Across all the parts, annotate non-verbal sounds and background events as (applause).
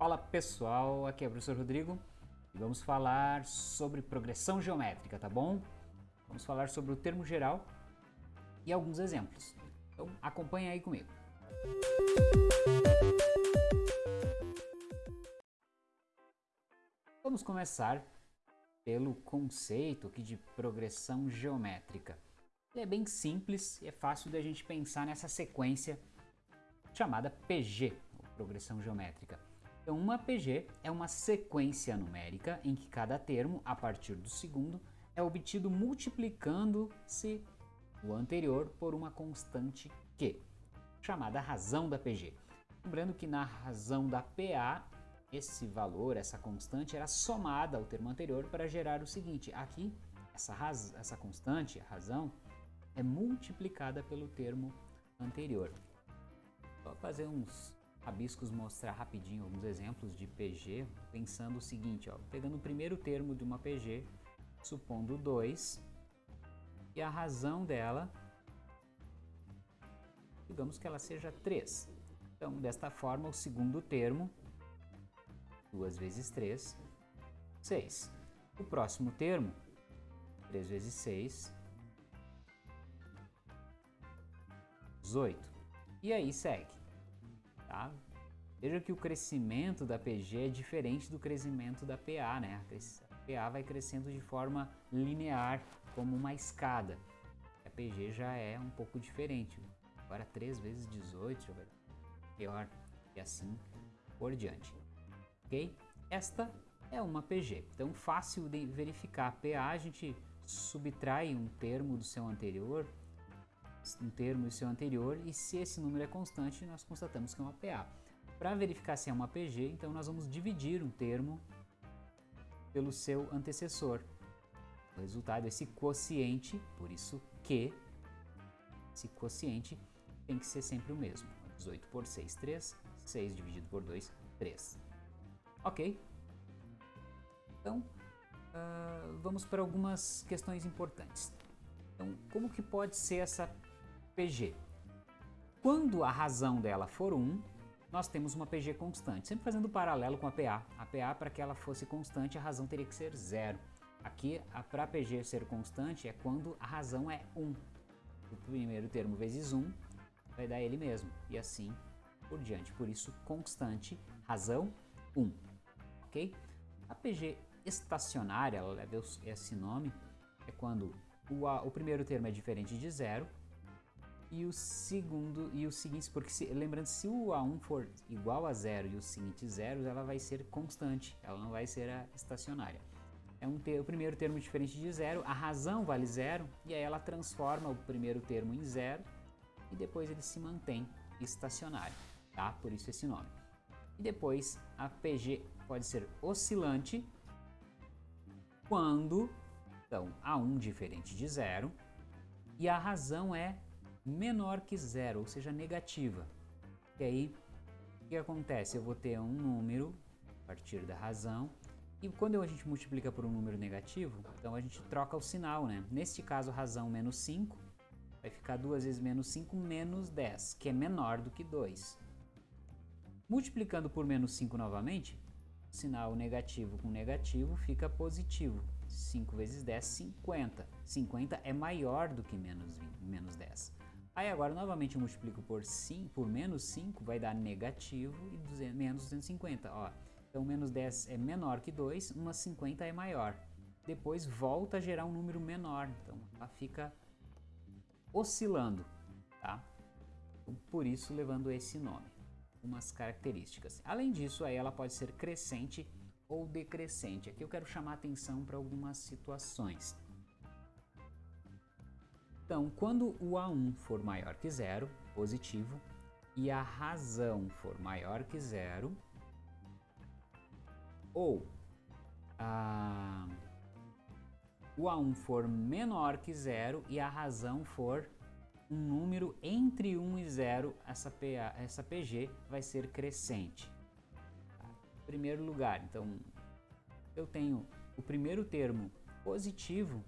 Fala pessoal, aqui é o professor Rodrigo e vamos falar sobre progressão geométrica, tá bom? Vamos falar sobre o termo geral e alguns exemplos. Então acompanha aí comigo. Vamos começar pelo conceito aqui de progressão geométrica. Ele é bem simples e é fácil da gente pensar nessa sequência chamada PG, progressão geométrica. Então, uma PG é uma sequência numérica em que cada termo, a partir do segundo, é obtido multiplicando-se o anterior por uma constante Q, chamada razão da PG. Lembrando que na razão da PA, esse valor, essa constante, era somada ao termo anterior para gerar o seguinte, aqui essa, essa constante, a razão, é multiplicada pelo termo anterior. Vou fazer uns rabiscos, mostrar rapidinho alguns exemplos de PG, pensando o seguinte, ó, pegando o primeiro termo de uma PG, supondo 2, e a razão dela, digamos que ela seja 3. Então, desta forma, o segundo termo, 2 vezes 3, 6. O próximo termo, 3 vezes 6, 18. E aí segue. Tá? Veja que o crescimento da PG é diferente do crescimento da PA, né? A PA vai crescendo de forma linear, como uma escada. A PG já é um pouco diferente. Agora 3 vezes 18 já vai dar pior e assim por diante. Ok? Esta é uma PG. Então fácil de verificar. PA a gente subtrai um termo do seu anterior um termo e seu anterior e se esse número é constante, nós constatamos que é uma PA. Para verificar se é uma PG, então nós vamos dividir um termo pelo seu antecessor. O resultado, esse quociente, por isso que esse quociente tem que ser sempre o mesmo. 18 por 6, 3. 6 dividido por 2, 3. Ok? Então, uh, vamos para algumas questões importantes. Então, como que pode ser essa PG. Quando a razão dela for 1, nós temos uma PG constante, sempre fazendo paralelo com a PA. A PA, para que ela fosse constante, a razão teria que ser 0. Aqui, para a PG ser constante, é quando a razão é 1. O primeiro termo vezes 1 vai dar ele mesmo, e assim por diante. Por isso, constante, razão 1. Ok? A PG estacionária, ela leva esse nome, é quando o, o primeiro termo é diferente de zero e o segundo e o seguinte, porque se, lembrando se o A1 for igual a zero e o seguinte zero, ela vai ser constante, ela não vai ser a estacionária. É um ter, o primeiro termo diferente de zero, a razão vale zero e aí ela transforma o primeiro termo em zero e depois ele se mantém estacionário, tá? Por isso esse nome. E depois a PG pode ser oscilante quando então A1 diferente de zero e a razão é menor que zero, ou seja, negativa. E aí, o que acontece? Eu vou ter um número a partir da razão, e quando a gente multiplica por um número negativo, então a gente troca o sinal, né? Neste caso, razão menos 5, vai ficar 2 vezes menos 5 menos 10, que é menor do que 2. Multiplicando por menos 5 novamente, sinal negativo com negativo fica positivo. 5 vezes 10, 50. 50 é maior do que menos, 20, menos 10. Aí agora novamente eu multiplico por, 5, por menos 5, vai dar negativo e 200, menos 250. Ó. Então menos 10 é menor que 2, uma 50 é maior. Depois volta a gerar um número menor, então ela fica oscilando, tá? Então, por isso levando esse nome, umas características. Além disso, aí ela pode ser crescente ou decrescente. Aqui eu quero chamar atenção para algumas situações. Então, quando o A1 for maior que zero, positivo, e a razão for maior que zero, ou a, o A1 for menor que zero e a razão for um número entre 1 e 0, essa, PA, essa PG vai ser crescente. Primeiro lugar, então, eu tenho o primeiro termo positivo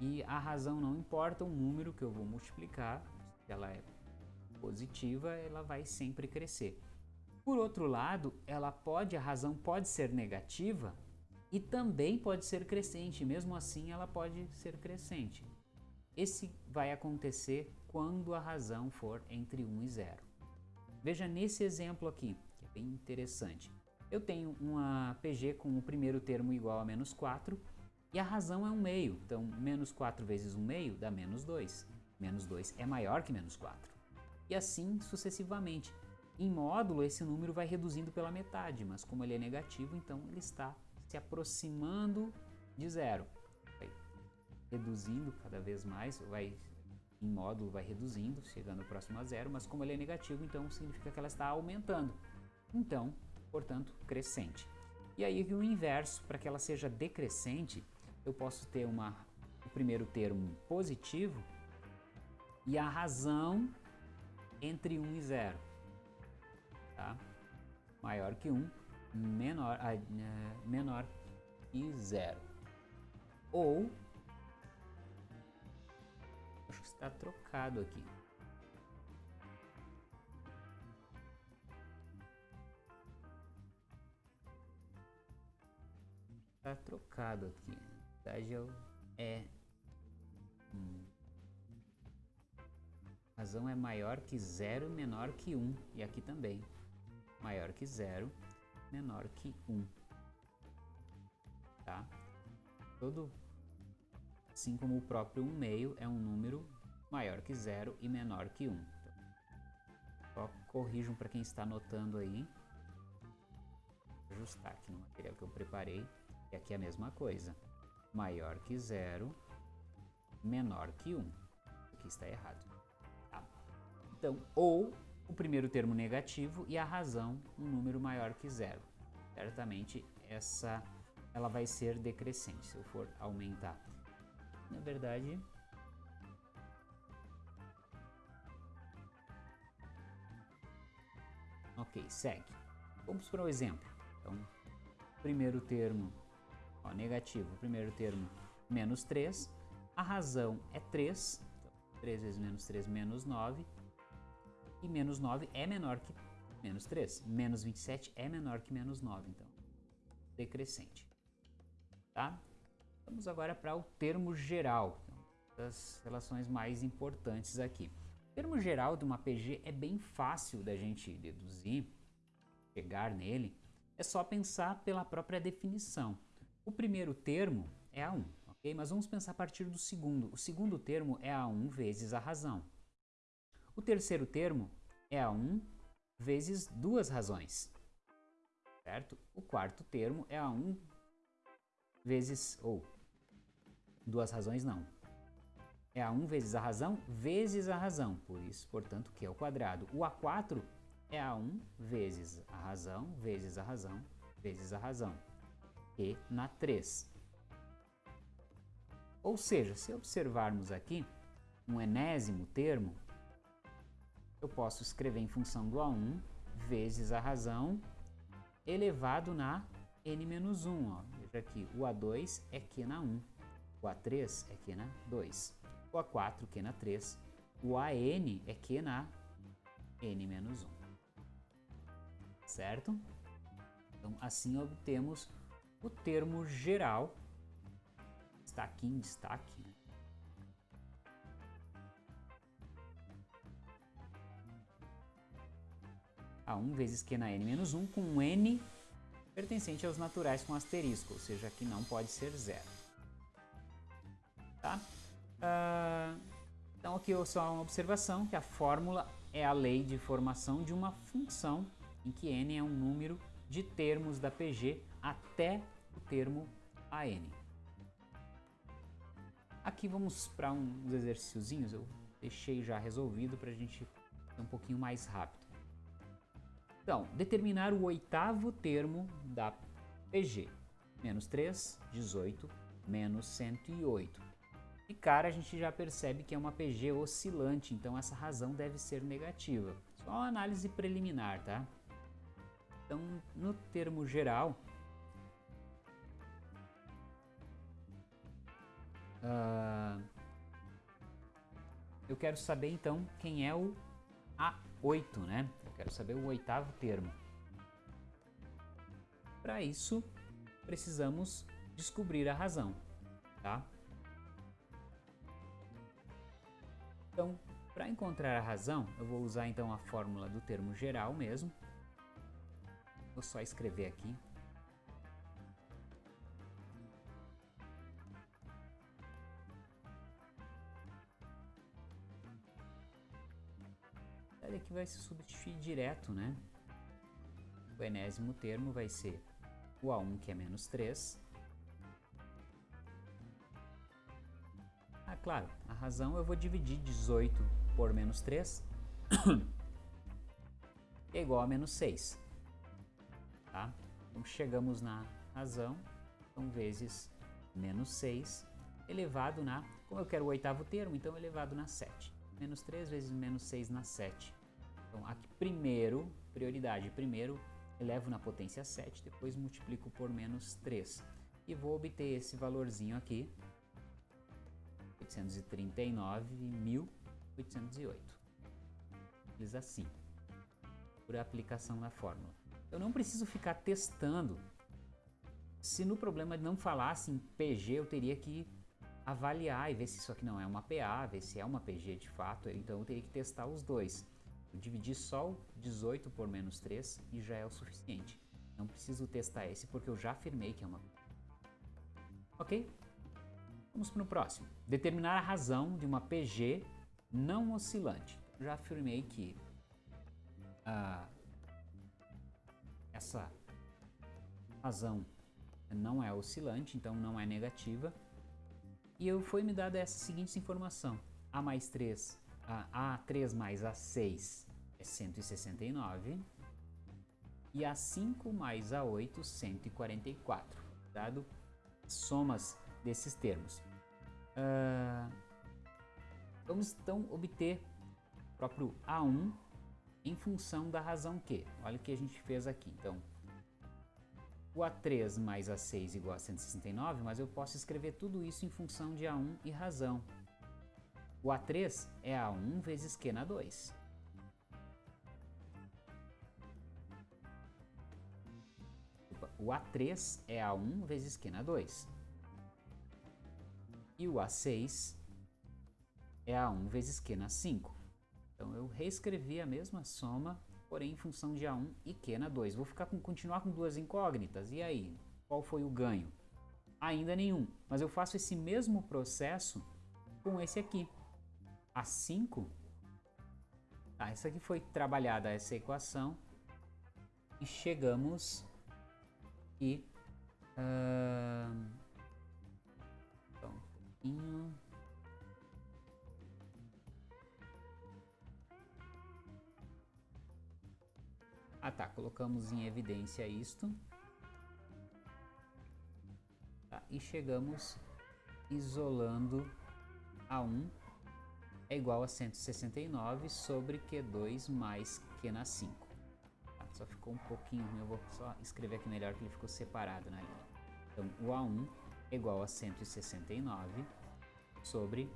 e a razão não importa o número que eu vou multiplicar, se ela é positiva, ela vai sempre crescer. Por outro lado, ela pode, a razão pode ser negativa e também pode ser crescente, mesmo assim ela pode ser crescente. Esse vai acontecer quando a razão for entre 1 e 0. Veja nesse exemplo aqui, que é bem interessante. Eu tenho uma PG com o primeiro termo igual a menos 4 e a razão é um meio. Então, menos 4 vezes 1 meio dá menos 2. Menos 2 é maior que menos 4. E assim sucessivamente. Em módulo, esse número vai reduzindo pela metade, mas como ele é negativo, então ele está se aproximando de zero. Vai reduzindo cada vez mais, vai em módulo vai reduzindo, chegando próximo a zero, mas como ele é negativo, então significa que ela está aumentando. Então, portanto, crescente. E aí o inverso, para que ela seja decrescente, eu posso ter uma, o primeiro termo positivo e a razão entre 1 e 0. Tá? Maior que 1, menor, ah, menor que 0. Ou, acho que está trocado aqui. Está trocado aqui. Verdade é, hum, razão é maior que 0, menor que 1. Um, e aqui também. Maior que 0, menor que 1. Tá? Todo, assim como o próprio 1 meio é um número maior que 0 e menor que 1. Então, só corrijam para quem está anotando aí. Vou ajustar aqui no material que eu preparei. E aqui é a mesma coisa. Maior que 0, menor que 1. Aqui está errado. Tá? Então, ou o primeiro termo negativo e a razão um número maior que zero. Certamente essa ela vai ser decrescente se eu for aumentar. Na verdade, Ok, segue. Vamos para o exemplo. Então, primeiro termo ó, negativo, primeiro termo menos 3, a razão é 3, então, 3 vezes menos 3, menos 9, e menos 9 é menor que menos 3. Menos 27 é menor que menos 9, então, decrescente. Tá? Vamos agora para o termo geral, das relações mais importantes aqui. O termo geral de uma PG é bem fácil da gente deduzir, chegar nele, é só pensar pela própria definição. O primeiro termo é A1, ok? Mas vamos pensar a partir do segundo. O segundo termo é A1 vezes a razão. O terceiro termo é a 1 vezes duas razões, certo? O quarto termo é a 1 vezes, ou, duas razões não. É a 1 vezes a razão vezes a razão, por isso, portanto, que é o quadrado. O A4 é a 1 vezes a razão vezes a razão vezes a razão, e na 3. Ou seja, se observarmos aqui um enésimo termo, eu posso escrever em função do A1 vezes a razão elevado na n-1. Ó. Veja aqui, o A2 é Q na 1, o A3 é Q na 2, o A4 Q na 3, o AN é Q na n-1. Certo? Então, assim obtemos o termo geral, está aqui em destaque, né? a 1 vezes Q na n menos 1 com n pertencente aos naturais com asterisco, ou seja, que não pode ser zero. Tá? Uh, então aqui só uma observação, que a fórmula é a lei de formação de uma função em que n é um número de termos da PG até o termo AN. Aqui vamos para uns exercíciozinhos, eu deixei já resolvido para a gente ser um pouquinho mais rápido. Então, determinar o oitavo termo da PG. Menos 3, 18, menos 108. E cara, a gente já percebe que é uma PG oscilante, então essa razão deve ser negativa. Só uma análise preliminar, tá? Então, no termo geral, uh, eu quero saber então quem é o A8, né? quero saber o oitavo termo. para isso, precisamos descobrir a razão, tá? Então, para encontrar a razão, eu vou usar então a fórmula do termo geral mesmo. Vou só escrever aqui vai se substituir direto, né? O enésimo termo vai ser o A1, que é menos 3. Ah, claro, a razão eu vou dividir 18 por menos 3, (coughs) é igual a menos 6. Tá? Então chegamos na razão, então vezes menos 6 elevado na, como eu quero o oitavo termo, então elevado na 7. Menos 3 vezes menos 6 na 7. Então aqui primeiro, prioridade, primeiro elevo na potência 7, depois multiplico por menos 3. E vou obter esse valorzinho aqui, 839.808. Simples assim, por aplicação da fórmula. Eu não preciso ficar testando. Se no problema não falasse em PG, eu teria que avaliar e ver se isso aqui não é uma PA, ver se é uma PG de fato, então eu teria que testar os dois. Eu dividi só o 18 por menos 3 e já é o suficiente. Não preciso testar esse porque eu já afirmei que é uma Ok? Vamos para o próximo. Determinar a razão de uma PG não oscilante. Já afirmei que ah, essa razão não é oscilante, então não é negativa. E eu foi me dada essa seguinte informação. A mais 3 a A3 mais A6 é 169 e A5 mais A8, 144, dado somas desses termos. Uh, vamos então obter o próprio A1 em função da razão Q. Olha o que a gente fez aqui. Então, o A3 mais A6 igual a 169, mas eu posso escrever tudo isso em função de A1 e razão. O A3 é A1 vezes Q na 2. O A3 é A1 vezes Q na 2. E o A6 é A1 vezes Q na 5. Então eu reescrevi a mesma soma, porém em função de A1 e Q na 2. Vou ficar com, continuar com duas incógnitas. E aí? Qual foi o ganho? Ainda nenhum. Mas eu faço esse mesmo processo com esse aqui a 5, tá, essa aqui foi trabalhada essa equação. E chegamos e uh, então, um pouquinho Ah tá, colocamos em evidência isto. Tá, e chegamos isolando a 1 é igual a 169 sobre Q2 mais Q na 5. Tá, só ficou um pouquinho, eu vou só escrever aqui melhor que ele ficou separado na linha. Então, o A1 é igual a 169 sobre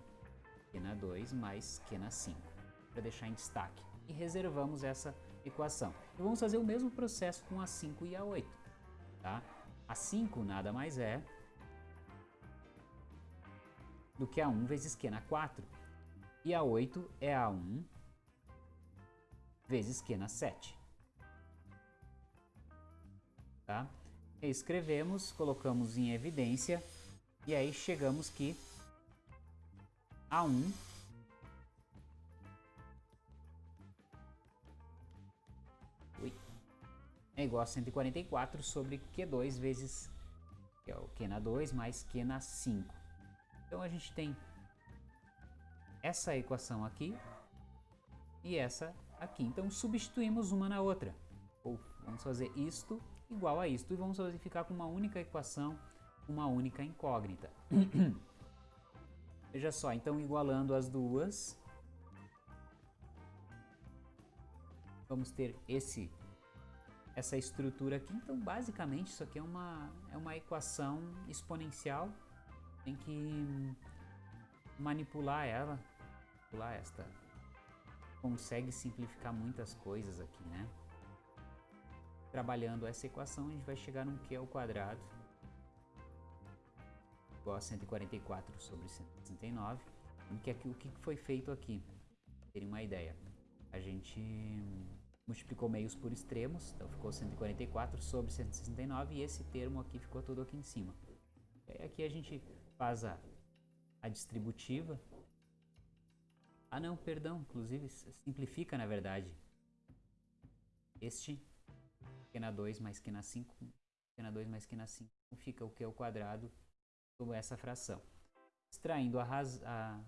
Q na 2 mais Q na 5, para deixar em destaque. E reservamos essa equação. E vamos fazer o mesmo processo com a 5 e a 8. Tá? A 5 nada mais é do que a 1 vezes Q na 4. E a 8 é a 1 vezes Q na 7. Tá? Escrevemos, colocamos em evidência e aí chegamos que A1 é igual a 144 sobre Q2 vezes que é o Q na 2 mais Q na 5. Então a gente tem essa equação aqui e essa aqui. Então substituímos uma na outra. Ou vamos fazer isto igual a isto e vamos ficar com uma única equação, uma única incógnita. (coughs) Veja só, então igualando as duas, vamos ter esse essa estrutura aqui. Então, basicamente, isso aqui é uma, é uma equação exponencial. Tem que manipular ela calcular esta. Consegue simplificar muitas coisas aqui, né? trabalhando essa equação, a gente vai chegar num Q ao quadrado igual a 144 sobre 169. O que, aqui, o que foi feito aqui? Terem uma ideia. A gente multiplicou meios por extremos, então ficou 144 sobre 169 e esse termo aqui ficou todo aqui em cima. E aqui a gente faz a, a distributiva. Ah não, perdão, inclusive simplifica na verdade. Este pequena 2 mais pequena 5, pequena 2 mais pequena 5 fica o que é o quadrado sobre essa fração. Extraindo a, a,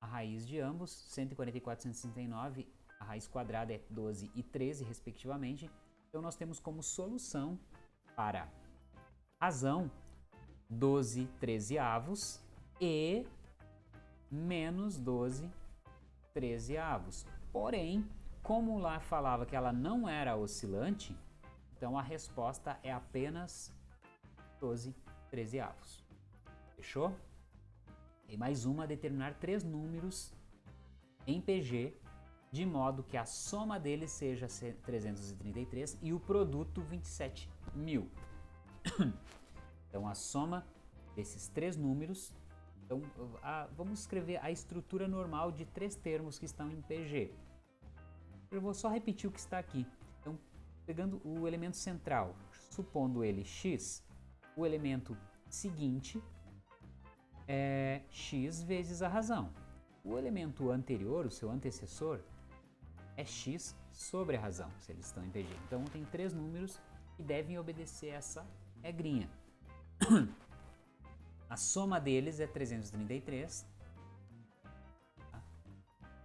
a raiz de ambos, 144 e 169, a raiz quadrada é 12 e 13, respectivamente. Então, nós temos como solução para razão 12 13 avos e menos 12 13 avos. Porém, como lá falava que ela não era oscilante, então a resposta é apenas 12 13 avos. Fechou? E mais uma, determinar três números em PG de modo que a soma deles seja 333 e o produto 27 mil. (coughs) então a soma desses três números, então a, vamos escrever a estrutura normal de três termos que estão em PG. Eu vou só repetir o que está aqui. Então, pegando o elemento central, supondo ele x, o elemento seguinte é x vezes a razão. O elemento anterior, o seu antecessor, é x sobre a razão, se eles estão em PG. Então tem três números que devem obedecer essa regrinha. A soma deles é 333, tá?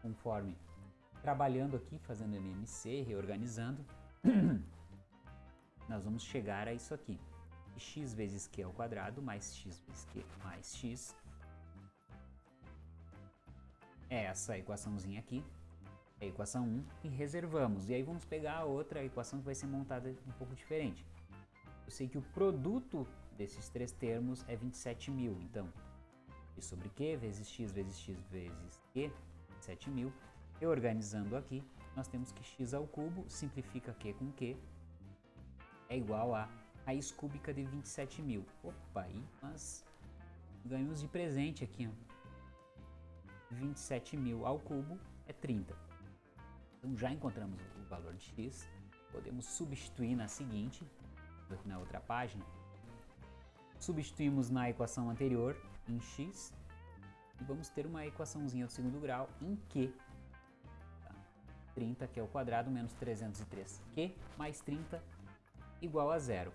conforme trabalhando aqui, fazendo MMC, reorganizando, (clears throat) nós vamos chegar a isso aqui x vezes q ao quadrado mais x vezes q mais x. É essa equaçãozinha aqui, é a equação 1, e reservamos. E aí vamos pegar a outra equação que vai ser montada um pouco diferente. Eu sei que o produto desses três termos é 27 mil, então x sobre q vezes x vezes x vezes q, 27 mil. Reorganizando aqui, nós temos que x ao cubo simplifica q com q é igual a raiz cúbica de 27 mil. Opa, aí nós ganhamos de presente aqui. Ó. 27 mil ao cubo é 30. Então já encontramos o valor de x. Podemos substituir na seguinte, aqui na outra página. Substituímos na equação anterior em x e vamos ter uma equaçãozinha do segundo grau em q. 30 que é o quadrado menos 303 q mais 30 igual a zero.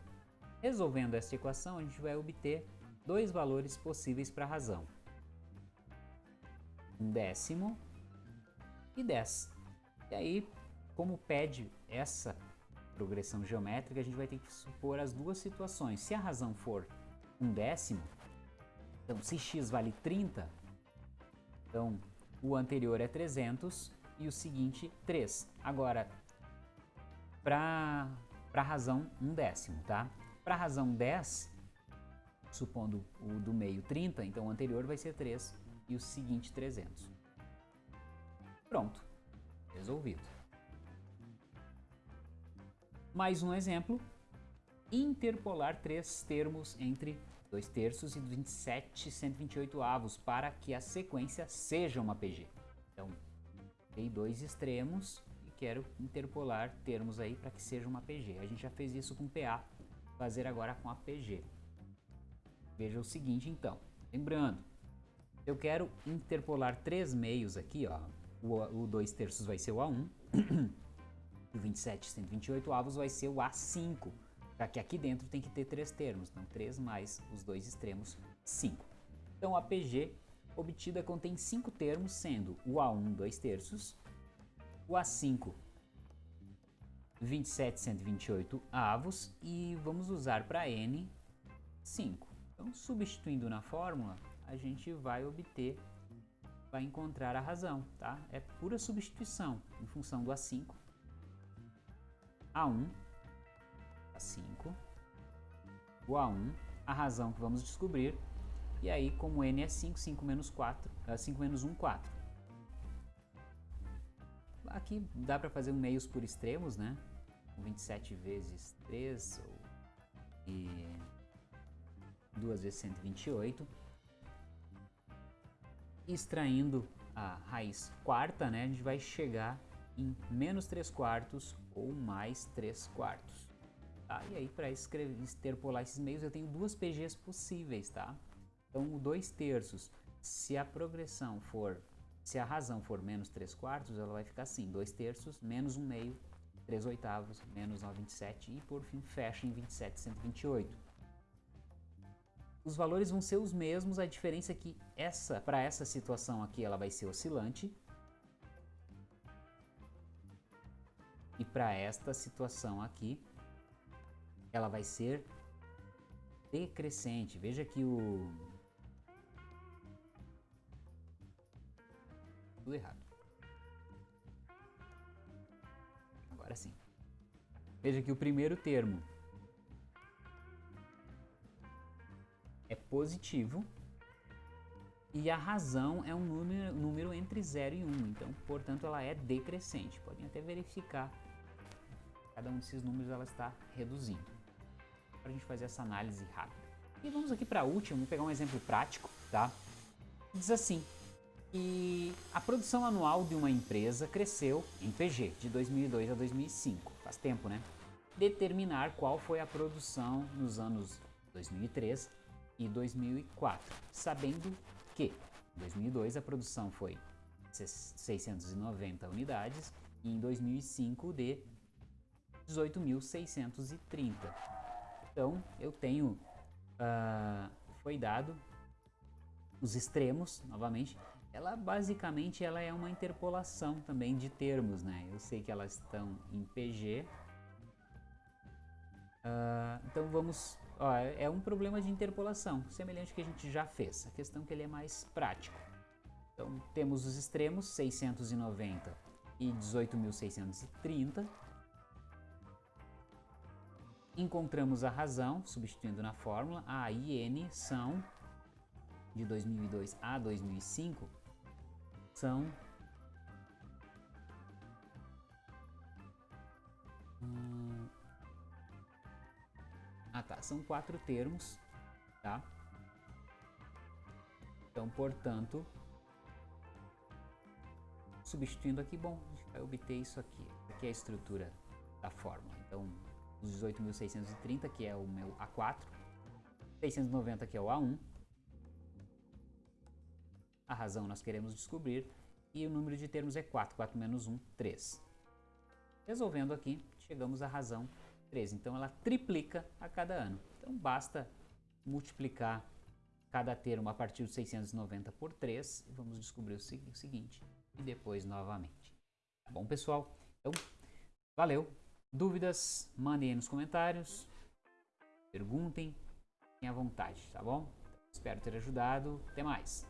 Resolvendo esta equação, a gente vai obter dois valores possíveis para a razão. Um décimo e 10. E aí, como pede essa progressão geométrica, a gente vai ter que supor as duas situações. Se a razão for um décimo, então se x vale 30, então o anterior é 300 e o seguinte 3. Agora, para a razão um décimo, tá? Para a razão 10, supondo o do meio 30, então o anterior vai ser 3 e o seguinte 300. Pronto, resolvido. Mais um exemplo, interpolar três termos entre 2 terços e 27 128 avos para que a sequência seja uma PG. Então, tem dois extremos e quero interpolar termos aí para que seja uma PG. A gente já fez isso com PA fazer agora com a PG. Veja o seguinte então, lembrando, eu quero interpolar três meios aqui, ó. O, o 2 terços vai ser o A1, o 27 128 avos vai ser o A5, já que aqui dentro tem que ter três termos, então 3 mais os dois extremos, 5. Então a PG obtida contém cinco termos, sendo o A1 2 terços, o A5 27, avos e vamos usar para n 5. Então, substituindo na fórmula, a gente vai obter, vai encontrar a razão, tá? É pura substituição em função do A5, A1, A5, o A1, a razão que vamos descobrir, e aí como n é 5, 5 menos 4, 5 menos 1, 4. Aqui dá para fazer um meios por extremos, né? 27 vezes 3, ou, e 2 vezes 128. Extraindo a raiz quarta, né, a gente vai chegar em menos 3 quartos ou mais 3 quartos. Tá? E aí, para extrapolar esses meios, eu tenho duas PGs possíveis, tá? Então, o 2 terços, se a progressão for, se a razão for menos 3 quartos, ela vai ficar assim, 2 terços menos 1 meio, 3 oitavos, menos 9,27 e por fim fecha em 27,128. Os valores vão ser os mesmos, a diferença é que essa, para essa situação aqui, ela vai ser oscilante. E para esta situação aqui, ela vai ser decrescente. Veja que o... Tudo errado. Agora sim. Veja que o primeiro termo é positivo e a razão é um número, número entre 0 e 1, um, então, portanto, ela é decrescente. Podem até verificar, cada um desses números ela está reduzindo. Gente fazer essa análise rápida. E vamos aqui para a última, vamos pegar um exemplo prático, tá? Diz assim, que a produção anual de uma empresa cresceu em PG de 2002 a 2005, faz tempo, né? Determinar qual foi a produção nos anos 2003 e 2004, sabendo que em 2002 a produção foi 690 unidades e em 2005 de 18.630. Então eu tenho, uh, foi dado os extremos, novamente, ela basicamente ela é uma interpolação também de termos, né? Eu sei que elas estão em PG, uh, ah, então vamos Ó, é um problema de interpolação, semelhante ao que a gente já fez. A questão é que ele é mais prático. Então, temos os extremos, 690 e 18.630. Encontramos a razão, substituindo na fórmula. A e N são, de 2002 a 2005, são... Hum, ah tá, são quatro termos, tá? Então, portanto, substituindo aqui, bom, vai obter isso aqui. Aqui é a estrutura da fórmula. Então, 18.630, que é o meu A4, 690, que é o A1, a razão nós queremos descobrir, e o número de termos é 4, 4 menos 1, 3. Resolvendo aqui, chegamos à razão 13. Então ela triplica a cada ano. Então basta multiplicar cada termo a partir de 690 por 3 e vamos descobrir o seguinte e depois novamente. Tá bom, pessoal? Então, valeu. Dúvidas, mandem aí nos comentários. Perguntem, fiquem à vontade, tá bom? Espero ter ajudado. Até mais.